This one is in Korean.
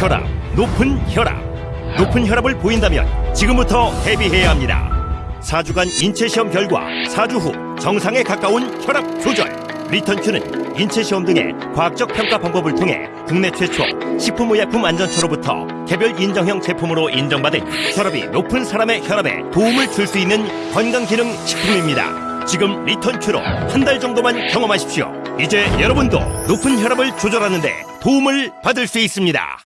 혈압, 높은 혈압. 높은 혈압을 보인다면 지금부터 대비해야 합니다. 4주간 인체 시험 결과 4주 후 정상에 가까운 혈압 조절. 리턴큐는 인체 시험 등의 과학적 평가 방법을 통해 국내 최초 식품의약품 안전처로부터 개별 인정형 제품으로 인정받은 혈압이 높은 사람의 혈압에 도움을 줄 수 있는 건강기능 식품입니다. 지금 리턴큐로 한 달 정도만 경험하십시오. 이제 여러분도 높은 혈압을 조절하는데 도움을 받을 수 있습니다.